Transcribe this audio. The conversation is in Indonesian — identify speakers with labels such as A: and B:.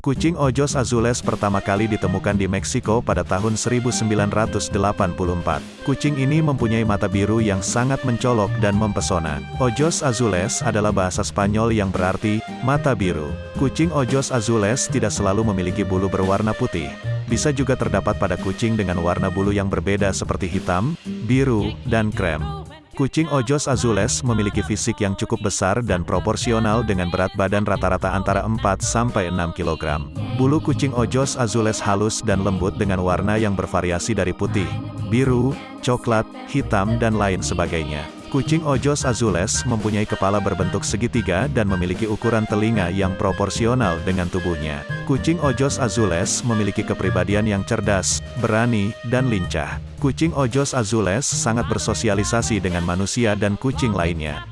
A: Kucing Ojos Azules pertama kali ditemukan di Meksiko pada tahun 1984. Kucing ini mempunyai mata biru yang sangat mencolok dan mempesona. Ojos Azules adalah bahasa Spanyol yang berarti, mata biru. Kucing Ojos Azules tidak selalu memiliki bulu berwarna putih. Bisa juga terdapat pada kucing dengan warna bulu yang berbeda seperti hitam, biru, dan krem. Kucing Ojos Azules memiliki fisik yang cukup besar dan proporsional dengan berat badan rata-rata antara 4-6 kg. Bulu kucing Ojos Azules halus dan lembut dengan warna yang bervariasi dari putih, biru, coklat, hitam dan lain sebagainya. Kucing Ojos Azules mempunyai kepala berbentuk segitiga dan memiliki ukuran telinga yang proporsional dengan tubuhnya. Kucing Ojos Azules memiliki kepribadian yang cerdas, berani, dan lincah. Kucing Ojos Azules sangat bersosialisasi dengan manusia dan kucing lainnya.